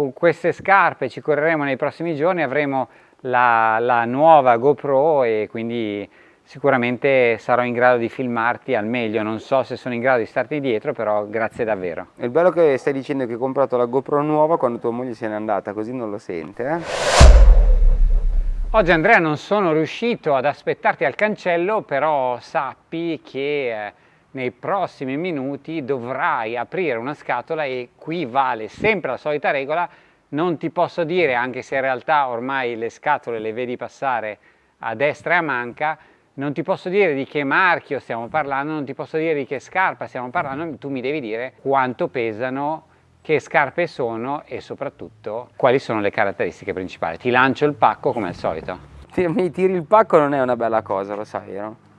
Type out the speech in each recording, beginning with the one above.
con queste scarpe ci correremo nei prossimi giorni, avremo la, la nuova GoPro e quindi sicuramente sarò in grado di filmarti al meglio, non so se sono in grado di starti dietro, però grazie davvero. Il bello che stai dicendo che hai comprato la GoPro nuova quando tua moglie se n'è andata, così non lo sente, eh? Oggi Andrea non sono riuscito ad aspettarti al cancello, però sappi che eh, nei prossimi minuti dovrai aprire una scatola e qui vale sempre la solita regola, non ti posso dire, anche se in realtà ormai le scatole le vedi passare a destra e a manca, non ti posso dire di che marchio stiamo parlando, non ti posso dire di che scarpa stiamo parlando, tu mi devi dire quanto pesano, che scarpe sono e soprattutto quali sono le caratteristiche principali. Ti lancio il pacco come al solito. Mi tiri il pacco non è una bella cosa, lo sai, no?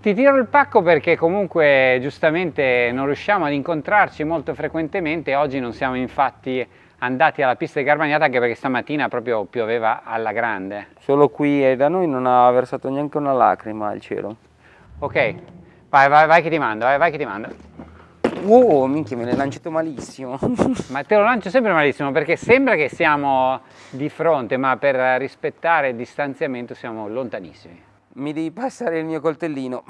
Ti tiro il pacco perché comunque giustamente non riusciamo ad incontrarci molto frequentemente, oggi non siamo infatti andati alla pista di Garbagnata anche perché stamattina proprio pioveva alla grande. Solo qui e da noi non ha versato neanche una lacrima al cielo. Ok, vai, vai, vai che ti mando, vai, vai che ti mando. Oh, minchia, me l'hai lanciato malissimo. ma te lo lancio sempre malissimo perché sembra che siamo di fronte, ma per rispettare il distanziamento siamo lontanissimi. Mi devi passare il mio coltellino.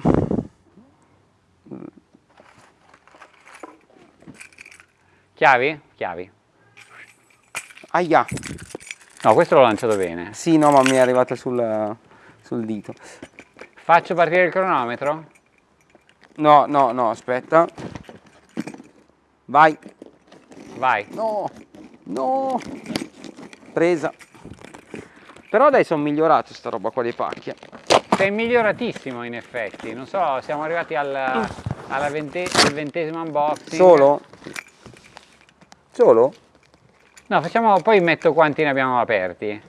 Chiavi? Chiavi. Aia. No, questo l'ho lanciato bene. Sì, no, ma mi è arrivata sul, sul dito. Faccio partire il cronometro? No, no, no, aspetta. Vai. Vai. No, no. Presa. Però dai, sono migliorato sta roba qua dei pacchi. Sei miglioratissimo in effetti. Non so, siamo arrivati al, alla vente, al ventesimo unboxing. Solo? Solo? No, facciamo, poi metto quanti ne abbiamo aperti.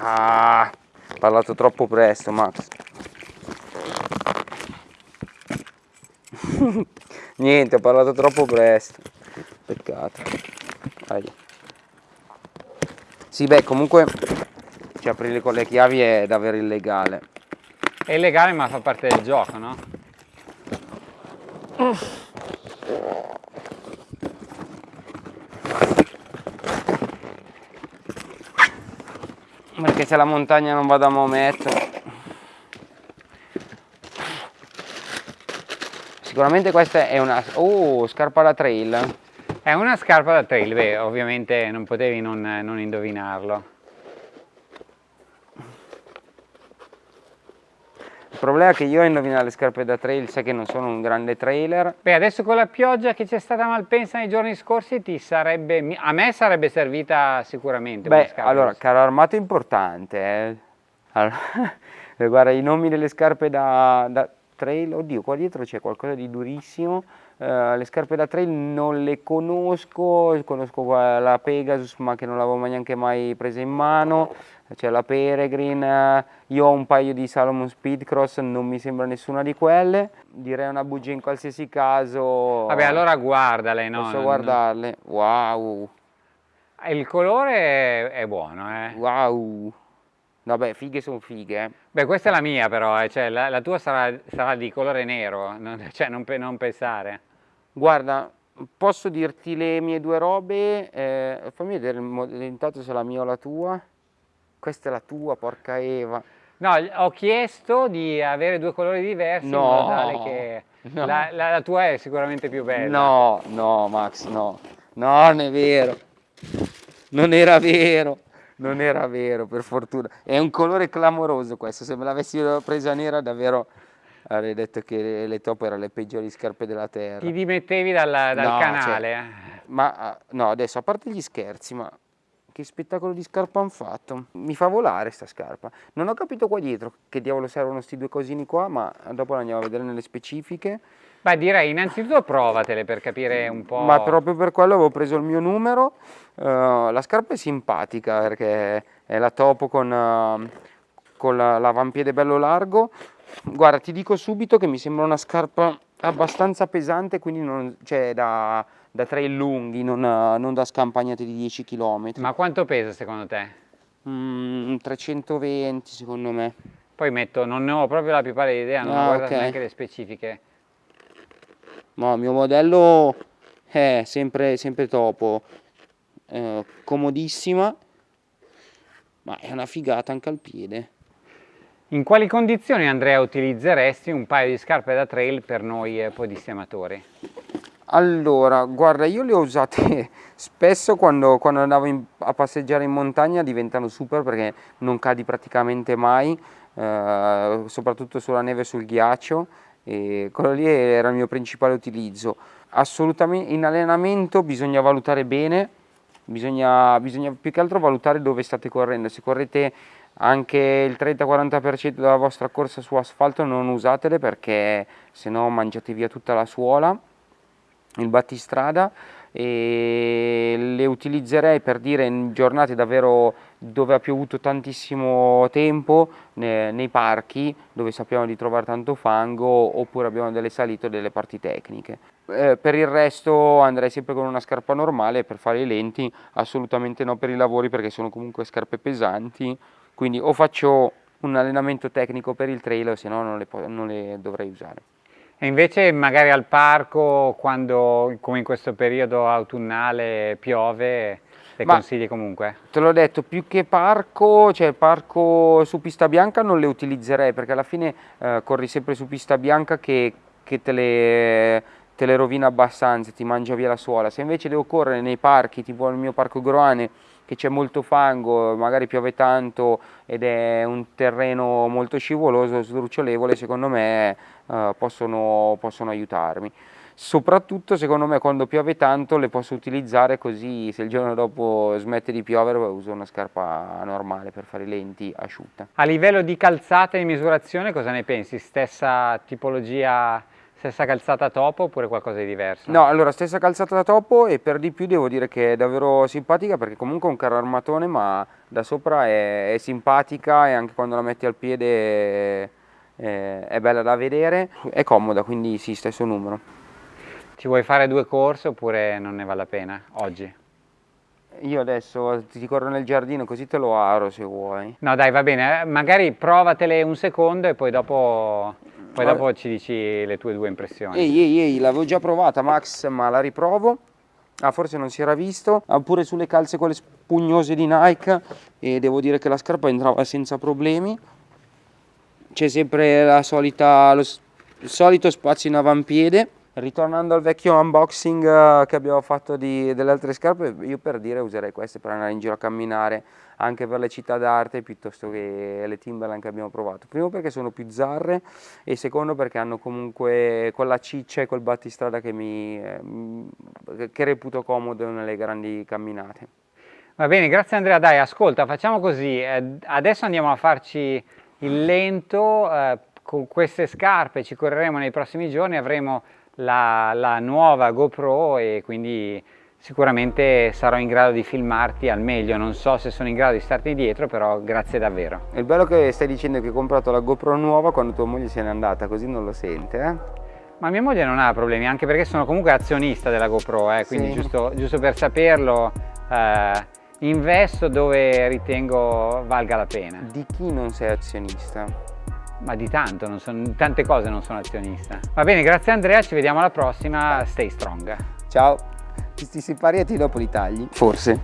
Ah, ho parlato troppo presto, Max. Niente, ho parlato troppo presto. Peccato. Dai. Sì, beh, comunque cioè, aprirle con le chiavi è davvero illegale. È illegale ma fa parte del gioco, no? Perché se la montagna non vado a Maometto Sicuramente questa è una... Oh, scarpa da trail È una scarpa da trail, beh, ovviamente non potevi non, non indovinarlo Il problema è che io a indovinare le scarpe da trail, sai che non sono un grande trailer. Beh, adesso con la pioggia che c'è stata a Malpensa nei giorni scorsi, ti sarebbe, a me sarebbe servita sicuramente Beh, allora, caro armato importante. Eh. Allora, guarda, i nomi delle scarpe da, da trail, oddio, qua dietro c'è qualcosa di durissimo. Uh, le scarpe da trail non le conosco, conosco la Pegasus ma che non l'avevo neanche mai presa in mano, c'è la Peregrine, io ho un paio di Salomon Speedcross, non mi sembra nessuna di quelle, direi una bugia in qualsiasi caso. Vabbè allora guardale, no? Posso guardarle, wow. Il colore è buono, eh. Wow. Vabbè, fighe sono fighe. Eh. Beh, questa è la mia però, eh. cioè, la, la, tua sarà, sarà, di colore nero, non, cioè non, non, pensare. Guarda, posso dirti le mie due robe, eh, fammi vedere intanto se la mia o la tua. Questa è la tua, porca Eva. No, ho chiesto di avere due colori diversi no, in modo tale che no. la, la, la, tua è sicuramente più bella. No, no Max, no. No, non è vero. Non era vero non era vero, per fortuna. È un colore clamoroso questo, se me l'avessi presa nera davvero avrei detto che le top erano le peggiori scarpe della terra. Ti dimettevi dal, dal no, canale? Cioè, ma ah, no, adesso a parte gli scherzi, ma che spettacolo di scarpa hanno fatto. Mi fa volare sta scarpa. Non ho capito qua dietro che diavolo servono questi due cosini qua, ma dopo la andiamo a vedere nelle specifiche. Beh, direi innanzitutto provatele per capire un po'. Ma proprio per quello avevo preso il mio numero. Uh, la scarpa è simpatica perché è la topo con, uh, con l'avampiede bello largo. Guarda, ti dico subito che mi sembra una scarpa abbastanza pesante, quindi non, cioè da, da trail lunghi, non, non, da scampagnate di 10 km. Ma quanto pesa secondo te? Mm, 320 secondo me. Poi metto, non ne ho proprio la più pallida idea, non ah, ho guardato okay. neanche le specifiche. Ma il mio modello è sempre, sempre topo. eh, comodissima, ma è una figata anche al piede. In quali condizioni Andrea utilizzeresti un paio di scarpe da trail per noi eh, podisti amatori? Allora, guarda, io le ho usate spesso quando, quando andavo in, a passeggiare in montagna, diventano super perché non cadi praticamente mai, eh, soprattutto sulla neve e sul ghiaccio, e quello lì era il mio principale utilizzo. Assolutamente in allenamento bisogna valutare bene, bisogna, bisogna più che altro valutare dove state correndo, se correte anche il 30-40% della vostra corsa su asfalto non usatele perché se no mangiate via tutta la suola il battistrada e le utilizzerei per dire in giornate davvero dove ha piovuto tantissimo tempo nei, parchi dove sappiamo di trovare tanto fango oppure abbiamo delle salite o delle parti tecniche eh, per il resto andrei sempre con una scarpa normale per fare i lenti assolutamente no per i lavori perché sono comunque scarpe pesanti quindi o faccio un allenamento tecnico per il trail o se no non le, non le dovrei usare. E invece magari al parco, quando come in questo periodo autunnale piove, le Ma consigli comunque? Te l'ho detto, più che parco, cioè parco su pista bianca non le utilizzerei perché alla fine eh, corri sempre su pista bianca che, che te, le, te le rovina abbastanza, ti mangia via la suola. Se invece devo correre nei parchi, tipo il mio parco Groane, che c'è molto fango, magari piove tanto ed è un terreno molto scivoloso, sdrucciolevole, secondo me eh, possono, possono aiutarmi soprattutto secondo me quando piove tanto le posso utilizzare così se il giorno dopo smette di piovere uso una scarpa normale per fare lenti asciutta. A livello di calzata e misurazione cosa ne pensi? Stessa tipologia Stessa calzata topo oppure qualcosa di diverso? No, allora stessa calzata da topo e per di più devo dire che è davvero simpatica perché comunque è un carro armatone ma da sopra è, è simpatica e anche quando la metti al piede è, è, bella da vedere, è comoda quindi sì, stesso numero. Ti vuoi fare due corse oppure non ne vale la pena oggi? Io adesso ti corro nel giardino così te lo aro se vuoi. No dai va bene, magari provatele un secondo e poi dopo poi dopo ci dici le tue due impressioni. Ehi, ehi, ehi, l'avevo già provata Max, ma la riprovo. Ah, forse non si era visto. Ah, pure sulle calze quelle spugnose di Nike e devo dire che la scarpa entrava senza problemi. C'è sempre la solita, lo, il solito spazio in avampiede. Ritornando al vecchio unboxing eh, che abbiamo fatto di, delle altre scarpe, io per dire userei queste per andare in giro a camminare anche per le città d'arte piuttosto che le Timberland che abbiamo provato. Primo perché sono più zarre e secondo perché hanno comunque quella ciccia e quel battistrada che, mi, eh, che reputo comodo nelle grandi camminate. Va bene, grazie Andrea. Dai, ascolta, facciamo così. Eh, adesso andiamo a farci il lento. Con queste scarpe ci correremo nei prossimi giorni, avremo la, la nuova GoPro e quindi sicuramente sarò in grado di filmarti al meglio, non so se sono in grado di starti dietro, però grazie davvero. È bello che stai dicendo che hai comprato la GoPro nuova quando tua moglie se n'è andata, così non lo sente, eh? Ma mia moglie non ha problemi, anche perché sono comunque azionista della GoPro, eh, quindi sì. giusto, giusto, per saperlo, eh, investo dove ritengo valga la pena. Di chi non sei azionista? Ma di tanto, sono, tante cose non sono azionista. Va bene, grazie Andrea, ci vediamo alla prossima, stay strong. Ciao, ti, ti separi e ti dopo li tagli? Forse.